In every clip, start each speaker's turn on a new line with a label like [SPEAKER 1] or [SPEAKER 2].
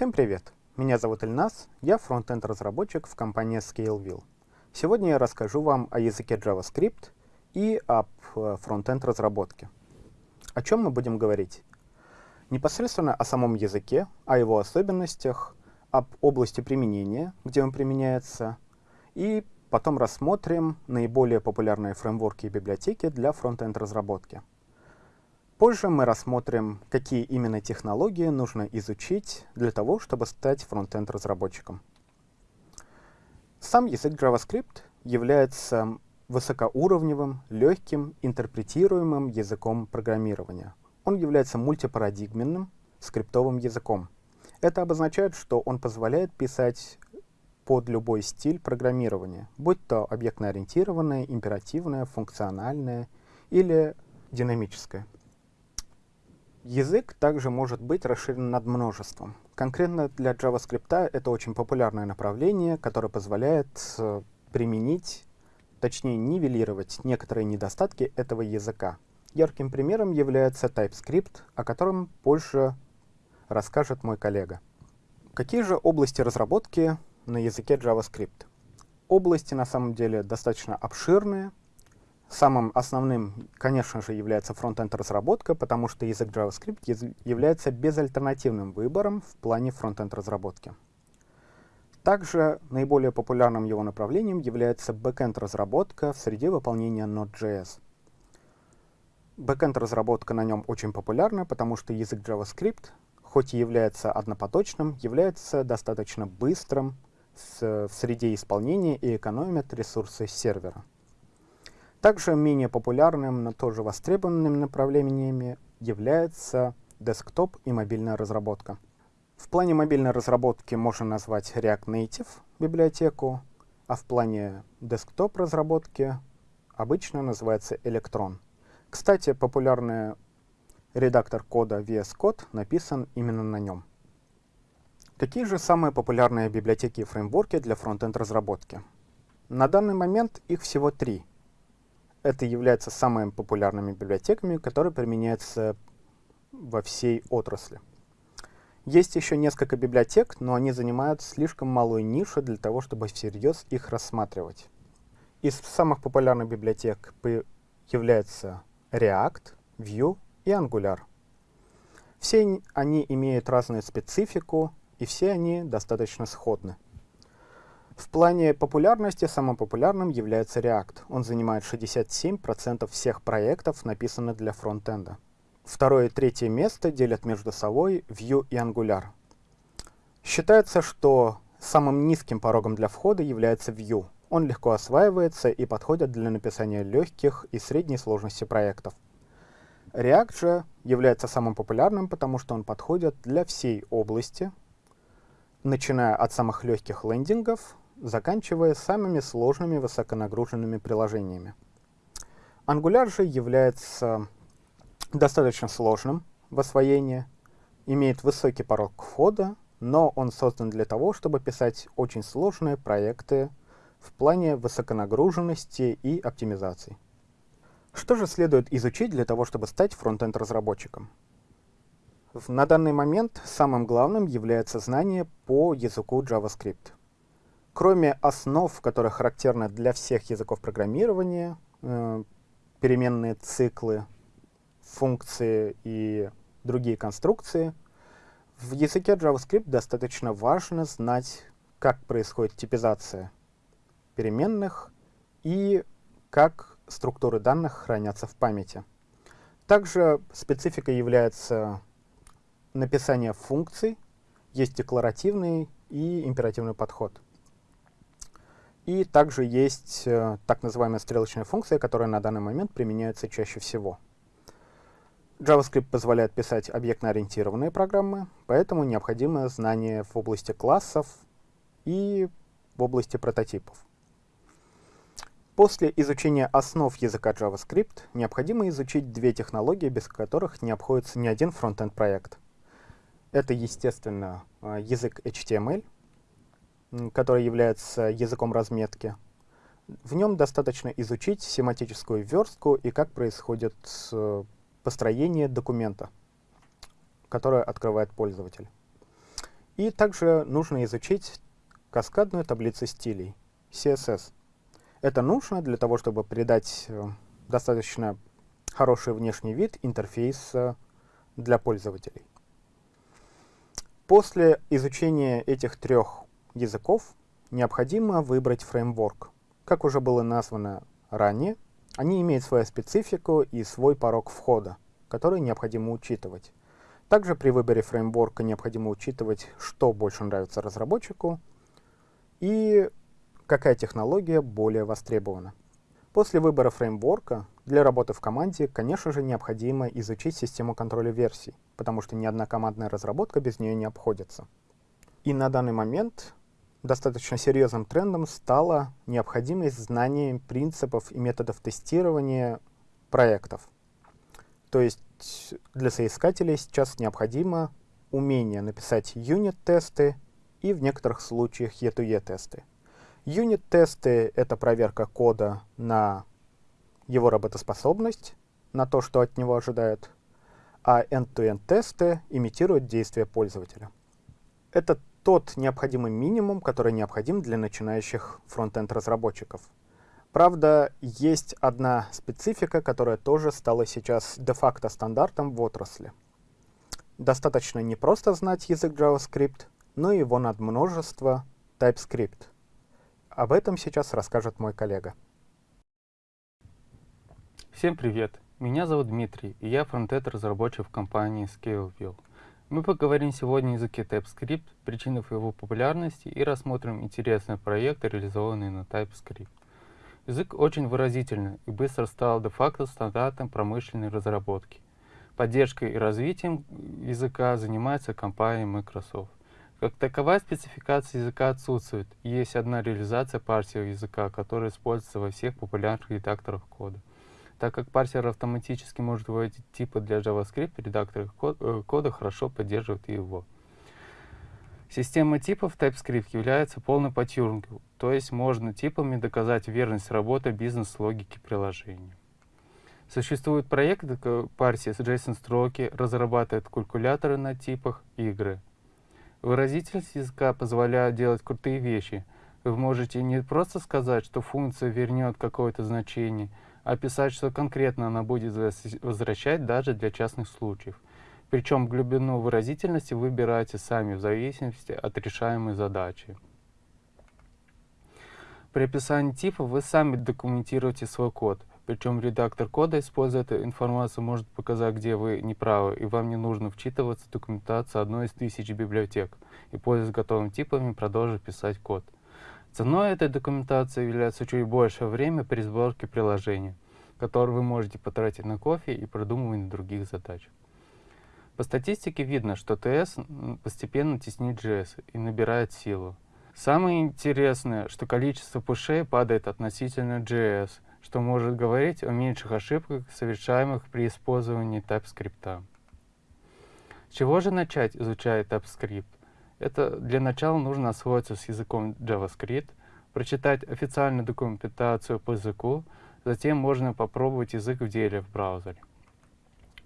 [SPEAKER 1] Всем привет! Меня зовут Ильнас, я фронтенд разработчик в компании Scaleville. Сегодня я расскажу вам о языке JavaScript и об э, фронтенд разработке. О чем мы будем говорить? Непосредственно о самом языке, о его особенностях, об области применения, где он применяется, и потом рассмотрим наиболее популярные фреймворки и библиотеки для фронтенд разработки. Позже мы рассмотрим, какие именно технологии нужно изучить для того, чтобы стать фронтенд разработчиком. Сам язык JavaScript является высокоуровневым, легким, интерпретируемым языком программирования. Он является мультипарадигменным скриптовым языком. Это обозначает, что он позволяет писать под любой стиль программирования, будь то объектно-ориентированное, императивное, функциональное или динамическое. Язык также может быть расширен над множеством. Конкретно для JavaScript это очень популярное направление, которое позволяет э, применить, точнее нивелировать некоторые недостатки этого языка. Ярким примером является TypeScript, о котором позже расскажет мой коллега. Какие же области разработки на языке JavaScript? Области на самом деле достаточно обширные, Самым основным, конечно же, является фронтенд разработка, потому что язык JavaScript является безальтернативным выбором в плане фронтенд разработки. Также наиболее популярным его направлением является бэкенд разработка в среде выполнения Node.js. Бэкенд разработка на нем очень популярна, потому что язык JavaScript, хоть и является однопоточным, является достаточно быстрым в среде исполнения и экономит ресурсы сервера. Также менее популярным, но тоже востребованными направлениями является десктоп и мобильная разработка. В плане мобильной разработки можно назвать React Native библиотеку, а в плане десктоп разработки обычно называется Electron. Кстати, популярный редактор кода VS Code написан именно на нем. Какие же самые популярные библиотеки и фреймворки для фронтенд разработки? На данный момент их всего три — это является самыми популярными библиотеками, которые применяются во всей отрасли. Есть еще несколько библиотек, но они занимают слишком малую нишу для того, чтобы всерьез их рассматривать. Из самых популярных библиотек являются React, Vue и Angular. Все они имеют разную специфику, и все они достаточно сходны. В плане популярности самым популярным является React. Он занимает 67% всех проектов, написанных для фронтенда. Второе и третье место делят между собой Vue и Angular. Считается, что самым низким порогом для входа является Vue. Он легко осваивается и подходит для написания легких и средней сложности проектов. React же является самым популярным, потому что он подходит для всей области, начиная от самых легких лендингов заканчивая самыми сложными высоконагруженными приложениями. Angular же является достаточно сложным в освоении, имеет высокий порог входа, но он создан для того, чтобы писать очень сложные проекты в плане высоконагруженности и оптимизации. Что же следует изучить для того, чтобы стать фронтенд-разработчиком? На данный момент самым главным является знание по языку JavaScript. Кроме основ, которые характерны для всех языков программирования, э, переменные циклы, функции и другие конструкции, в языке JavaScript достаточно важно знать, как происходит типизация переменных и как структуры данных хранятся в памяти. Также спецификой является написание функций, есть декларативный и императивный подход. И также есть э, так называемая стрелочная функция, которая на данный момент применяется чаще всего. JavaScript позволяет писать объектно-ориентированные программы, поэтому необходимо знание в области классов и в области прототипов. После изучения основ языка JavaScript необходимо изучить две технологии, без которых не обходится ни один фронтенд проект. Это, естественно, э, язык HTML — который является языком разметки. В нем достаточно изучить семантическую верстку и как происходит построение документа, которое открывает пользователь. И также нужно изучить каскадную таблицу стилей, CSS. Это нужно для того, чтобы придать э, достаточно хороший внешний вид интерфейса для пользователей. После изучения этих трех языков необходимо выбрать фреймворк. Как уже было названо ранее, они имеют свою специфику и свой порог входа, который необходимо учитывать. Также при выборе фреймворка необходимо учитывать, что больше нравится разработчику и какая технология более востребована. После выбора фреймворка для работы в команде, конечно же, необходимо изучить систему контроля версий, потому что ни одна командная разработка без нее не обходится. И на данный момент достаточно серьезным трендом стала необходимость знания принципов и методов тестирования проектов. То есть для соискателей сейчас необходимо умение написать юнит-тесты и в некоторых случаях E2E-тесты. Юнит-тесты — это проверка кода на его работоспособность, на то, что от него ожидают, а end-to-end-тесты имитируют действия пользователя. Это тот необходимый минимум, который необходим для начинающих фронтенд разработчиков. Правда, есть одна специфика, которая тоже стала сейчас де-факто стандартом в отрасли. Достаточно не просто знать язык JavaScript, но и его надмножество TypeScript. Об этом сейчас расскажет мой коллега.
[SPEAKER 2] Всем привет! Меня зовут Дмитрий, и я фронтенд-разработчик в компании ScaleView. Мы поговорим сегодня о языке TypeScript, причинах его популярности и рассмотрим интересные проекты, реализованные на TypeScript. Язык очень выразительный и быстро стал де-факто стандартом промышленной разработки. Поддержкой и развитием языка занимается компания Microsoft. Как таковая спецификация языка отсутствует, есть одна реализация парсера языка, которая используется во всех популярных редакторах кода. Так как парсер автоматически может выводить типы для JavaScript, редактор э, кода хорошо поддерживает его. Система типов TypeScript является полной по Тьюрингу, то есть можно типами доказать верность работы бизнес-логики приложения. Существуют проекты, как парсис JSON-строки, разрабатывают калькуляторы на типах игры. Выразительность языка позволяет делать крутые вещи. Вы можете не просто сказать, что функция вернет какое-то значение, описать, что конкретно она будет возвращать даже для частных случаев. Причем глубину выразительности выбираете сами в зависимости от решаемой задачи. При описании типа вы сами документируете свой код. Причем редактор кода, используя эту информацию, может показать, где вы неправы, и вам не нужно вчитываться в документацию одной из тысяч библиотек и, пользуясь готовыми типами, продолжить писать код. Ценой этой документации является чуть большее время при сборке приложения, которое вы можете потратить на кофе и продумывание других задач. По статистике видно, что ТС постепенно теснит JS и набирает силу. Самое интересное, что количество пушей падает относительно JS, что может говорить о меньших ошибках, совершаемых при использовании TypeScript. С чего же начать, изучая TypeScript? Это для начала нужно освоиться с языком JavaScript, прочитать официальную документацию по языку, затем можно попробовать язык в деле в браузере.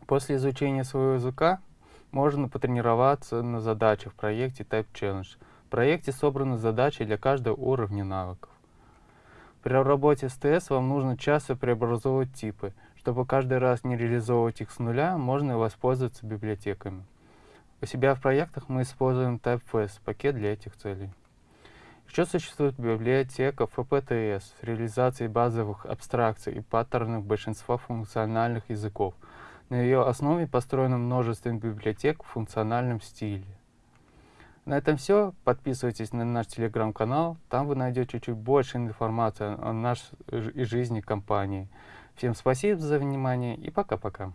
[SPEAKER 2] После изучения своего языка можно потренироваться на задачах в проекте Type Challenge. В проекте собраны задачи для каждого уровня навыков. При работе с TS вам нужно часто преобразовывать типы. Чтобы каждый раз не реализовывать их с нуля, можно воспользоваться библиотеками. У себя в проектах мы используем TypeFast, пакет для этих целей. Еще существует библиотека FPTS с реализацией базовых абстракций и паттернов большинства функциональных языков. На ее основе построено множество библиотек в функциональном стиле. На этом все. Подписывайтесь на наш телеграм-канал. Там вы найдете чуть больше информации о нашей и жизни компании. Всем спасибо за внимание и пока-пока.